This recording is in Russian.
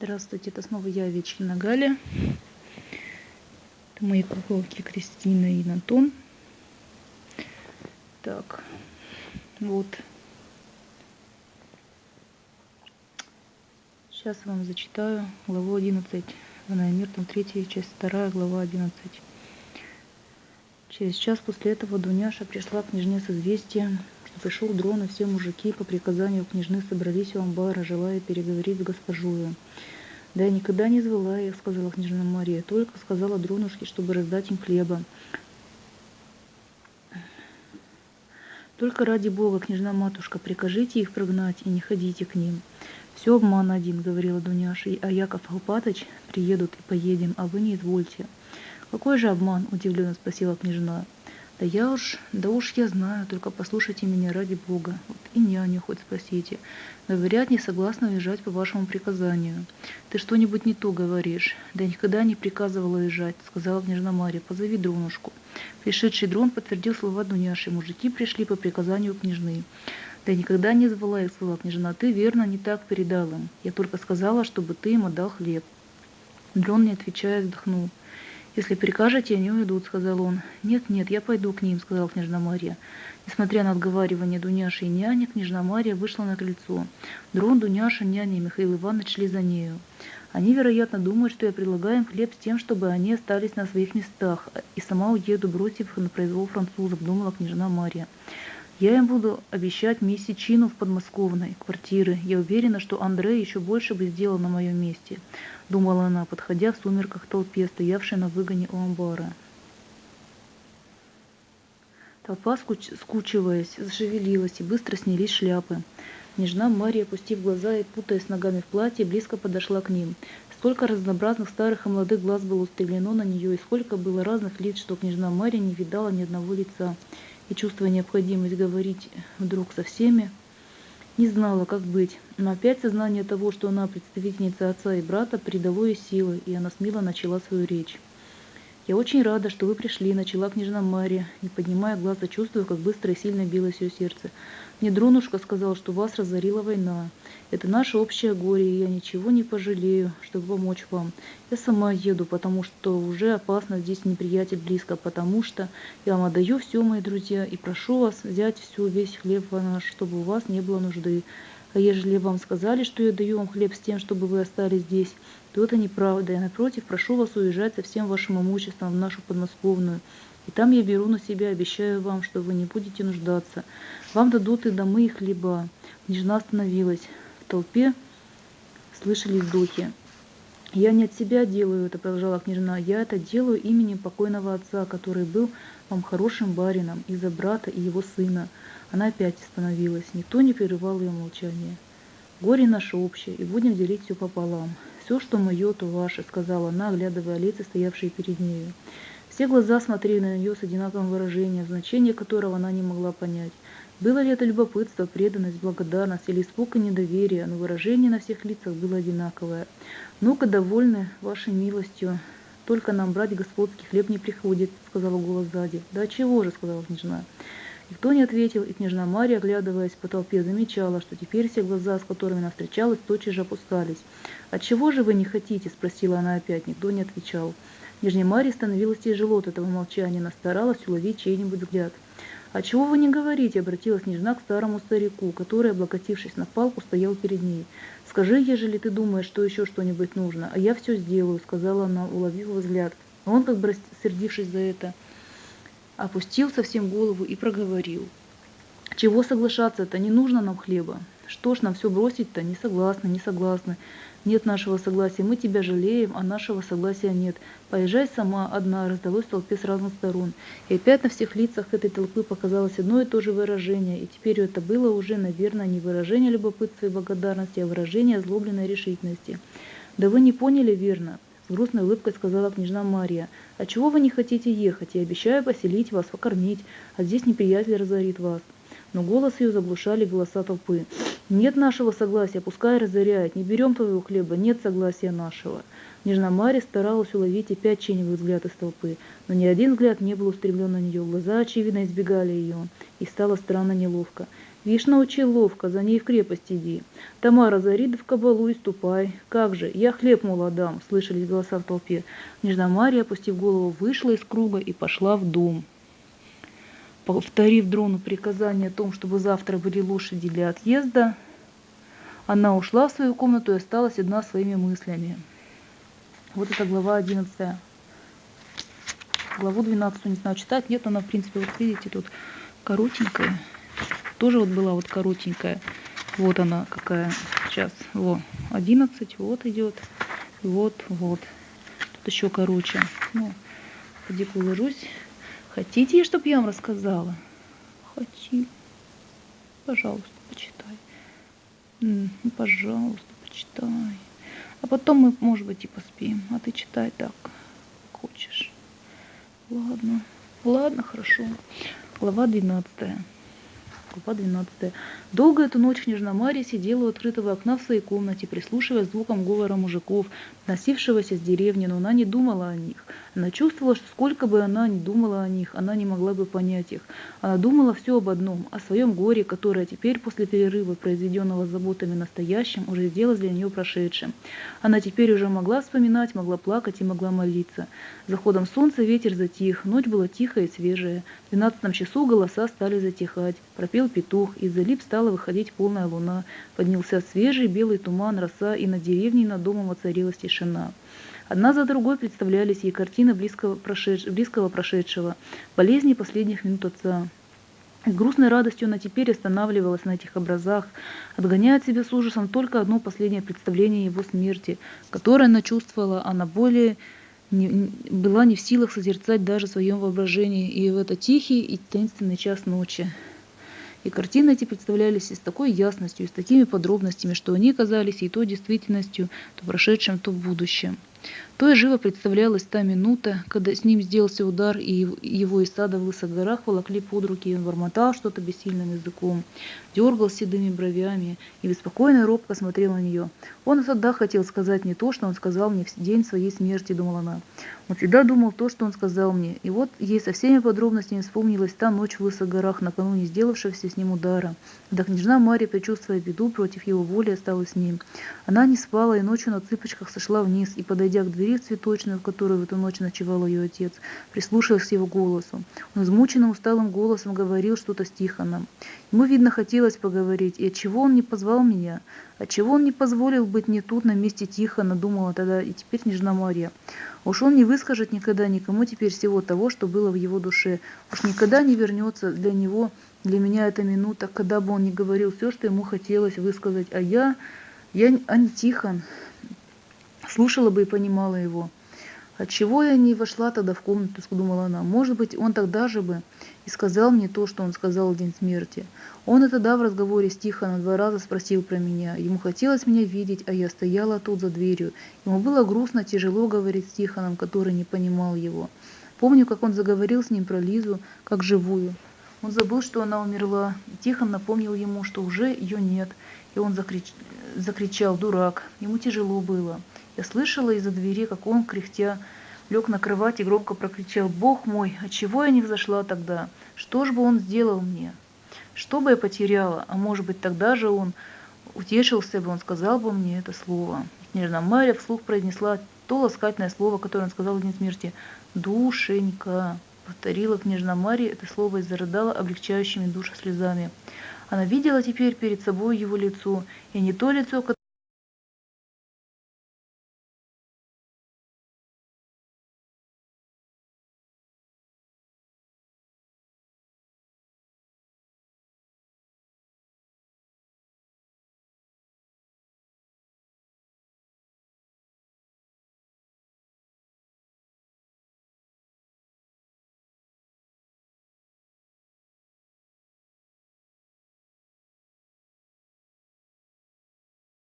Здравствуйте, это снова я, Вечкина Галя. Это мои куколки Кристина и Натон. Так, вот. Сейчас вам зачитаю главу 11. В мир, там 3, часть 2, глава 11. Через час после этого Дуняша пришла к княжне с известием, что пришел дрон, и все мужики по приказанию княжны собрались у амбара, желая переговорить с госпожою. Да я никогда не звала их, сказала княжна Мария, только сказала дронушке, чтобы раздать им хлеба. Только ради Бога, княжна матушка, прикажите их прогнать и не ходите к ним. Все обман один, говорила Дуняша, а Яков Алпатыч приедут и поедем, а вы не извольте. Какой же обман? удивленно спросила княжна. Да я уж, да уж я знаю, только послушайте меня ради Бога. Вот и няню хоть спросите. Говорят, не согласна уезжать по вашему приказанию. Ты что-нибудь не то говоришь. Да никогда не приказывала уезжать, сказала княжна Мария. Позови дронушку. Пришедший дрон подтвердил слова Дуняши. Мужики пришли по приказанию княжны. Да никогда не звала их, сказала княжна. Ты верно не так передал им. Я только сказала, чтобы ты им отдал хлеб. Дрон, не отвечая, вздохнул. «Если прикажете, они уйдут», — сказал он. «Нет, нет, я пойду к ним», — сказала княжна Мария. Несмотря на отговаривание Дуняши и няни, княжна Мария вышла на крыльцо. Дрон, Дуняша, няня и Михаил Иванович шли за нею. Они, вероятно, думают, что я предлагаю им хлеб с тем, чтобы они остались на своих местах, и сама уеду, бросив их на произвол французов, думала княжна Мария. Я им буду обещать месячину в подмосковной квартиры. Я уверена, что Андрей еще больше бы сделал на моем месте думала она, подходя в сумерках толпе, стоявшей на выгоне у амбара. Толпа, скуч... скучиваясь, зашевелилась, и быстро снялись шляпы. Нежна Мария, опустив глаза и путаясь ногами в платье, близко подошла к ним. Сколько разнообразных старых и молодых глаз было устремлено на нее, и сколько было разных лиц, что княжна Мария не видала ни одного лица. И чувствуя необходимость говорить вдруг со всеми, не знала, как быть, но опять сознание того, что она представительница отца и брата, придало ей силы, и она смело начала свою речь. «Я очень рада, что вы пришли», — начала княжна Мария, не поднимая глаза, чувствуя, как быстро и сильно билось ее сердце. «Мне Дронушка сказал, что вас разорила война. Это наше общее горе, и я ничего не пожалею, чтобы помочь вам. Я сама еду, потому что уже опасно, здесь неприятель близко, потому что я вам отдаю все, мои друзья, и прошу вас взять всю, весь хлеб наш, чтобы у вас не было нужды. А ежели вам сказали, что я даю вам хлеб с тем, чтобы вы остались здесь, то это неправда. Я, напротив, прошу вас уезжать со всем вашим имуществом в нашу подмосковную. И там я беру на себя, обещаю вам, что вы не будете нуждаться. Вам дадут и домы, и хлеба. Княжна остановилась. В толпе слышались вздохи. «Я не от себя делаю это», — продолжала княжна. «Я это делаю именем покойного отца, который был вам хорошим барином, из-за брата и его сына». Она опять остановилась. Никто не прерывал ее молчание. «Горе наше общее, и будем делить все пополам. Все, что мое, то ваше», — сказала она, оглядывая лица, стоявшие перед нею. Все глаза смотрели на нее с одинаковым выражением, значение которого она не могла понять. Было ли это любопытство, преданность, благодарность или испуг и недоверие, но выражение на всех лицах было одинаковое. «Ну-ка, довольны вашей милостью, только нам брать господский хлеб не приходит», — сказала голос сзади. «Да чего же», — сказала княжна. Никто не ответил, и княжна Мария, оглядываясь по толпе, замечала, что теперь все глаза, с которыми она встречалась, тотчас же опускались. «Отчего же вы не хотите?» – спросила она опять. Никто не отвечал. Княжне Марии становилось тяжело от этого молчания, она старалась уловить чей-нибудь взгляд. «А чего вы не говорите?» – обратилась княжна к старому старику, который, облокотившись на палку, стоял перед ней. «Скажи, ежели ты думаешь, что еще что-нибудь нужно, а я все сделаю», – сказала она, уловив взгляд. Он, как бы сердившись за это, – опустил совсем голову и проговорил. Чего соглашаться-то, не нужно нам хлеба. Что ж нам все бросить-то, не согласны, не согласны. Нет нашего согласия, мы тебя жалеем, а нашего согласия нет. Поезжай сама, одна, раздалось в толпе с разных сторон. И опять на всех лицах этой толпы показалось одно и то же выражение, и теперь это было уже, наверное, не выражение любопытства и благодарности, а выражение озлобленной решительности. Да вы не поняли верно. Грустной улыбкой сказала княжна Мария. «А чего вы не хотите ехать? Я обещаю поселить вас, покормить, а здесь неприятель разорит вас». Но голос ее заглушали голоса толпы. «Нет нашего согласия, пускай разоряет. Не берем твоего хлеба, нет согласия нашего». Княжна Мария старалась уловить опять чей-нибудь взгляд из толпы, но ни один взгляд не был устремлен на нее. Глаза, очевидно, избегали ее, и стало странно неловко. Вишь, научил ловко, за ней в крепость иди. Тамара, зари в кабалу и ступай. Как же, я хлеб мол дам, слышались голоса в толпе. Княжна Мария, опустив голову, вышла из круга и пошла в дом. Повторив дрону приказание о том, чтобы завтра были лошади для отъезда, она ушла в свою комнату и осталась одна своими мыслями. Вот это глава 11. Главу 12 не знаю читать. Нет, она в принципе, вот видите, тут коротенькая. Тоже вот была вот коротенькая. Вот она какая сейчас. Вот 11, вот идет. Вот, вот. Тут еще короче. Ну, поди положусь. Хотите, чтобы я вам рассказала? Хочу. Пожалуйста, почитай. Ну, пожалуйста, почитай. А потом мы, может быть, и поспим. А ты читай так, хочешь. Ладно. Ладно, хорошо. Глава 12. Глава 12. Долго эту ночь княжна Мария сидела у открытого окна в своей комнате, прислушиваясь к звукам говора мужиков, носившегося с деревни, но она не думала о них. Она чувствовала, что сколько бы она ни думала о них, она не могла бы понять их. Она думала все об одном, о своем горе, которое теперь после перерыва, произведенного заботами настоящим, уже сделалось для нее прошедшим. Она теперь уже могла вспоминать, могла плакать и могла молиться. Заходом солнца ветер затих, ночь была тихая и свежая. В двенадцатом часу голоса стали затихать. Пропел петух, из-за лип стала выходить полная луна. Поднялся свежий белый туман, роса, и над деревней над домом воцарилась тишина. Одна за другой представлялись ей картины близкого, прошедш... близкого прошедшего, болезни последних минут отца. С грустной радостью она теперь останавливалась на этих образах, отгоняя от себя с ужасом только одно последнее представление его смерти, которое она чувствовала, она более не, была не в силах созерцать даже в своем воображении, и в этот тихий и таинственный час ночи. И картины эти представлялись и с такой ясностью, и с такими подробностями, что они казались и то действительностью, то прошедшим, то будущим. То и живо представлялась та минута, когда с ним сделался удар, и его из сада в лысых горах волокли под руки, и он бормотал что-то бессильным языком, дергал седыми бровями и беспокойно и робко смотрел на нее. Он тогда хотел сказать не то, что он сказал мне в день своей смерти, думала она. Он всегда думал то, что он сказал мне. И вот ей со всеми подробностями вспомнилась та ночь в лысых горах, накануне сделавшегося с ним удара. Да княжна Мария, предчувствуя беду, против его воли осталась с ним. Она не спала и ночью на цыпочках сошла вниз и, подойдя к двери в цветочную, в которой в эту ночь ночевал ее отец, прислушалась к его голосу. Он измученным усталым голосом говорил что-то с Тихоном. Ему, видно, хотелось поговорить, и отчего он не позвал меня? Отчего он не позволил быть мне тут, на месте Тихона, думала тогда и теперь княжна Мария. Уж он не выскажет никогда никому теперь всего того, что было в его душе. Уж никогда не вернется для него, для меня эта минута, когда бы он не говорил все, что ему хотелось высказать. А я, я, а не Тихон, слушала бы и понимала его. Отчего я не вошла тогда в комнату, думала она. Может быть, он тогда же бы и сказал мне то, что он сказал в день смерти. Он и тогда в разговоре с Тихоном два раза спросил про меня. Ему хотелось меня видеть, а я стояла тут за дверью. Ему было грустно, тяжело говорить с Тихоном, который не понимал его. Помню, как он заговорил с ним про Лизу, как живую. Он забыл, что она умерла. Тихон напомнил ему, что уже ее нет. И он закрич... закричал «Дурак!». Ему тяжело было. Я слышала из-за двери, как он, кряхтя, лег на кровать и громко прокричал «Бог мой, отчего я не взошла тогда? Что ж бы он сделал мне? Что бы я потеряла? А может быть, тогда же он утешился бы, он сказал бы мне это слово». Княжна Марья вслух произнесла то ласкательное слово, которое он сказал в день смерти «Душенька». Повторила княжна Мария это слово и зарыдала облегчающими душу слезами. Она видела теперь перед собой его лицо, и не то лицо,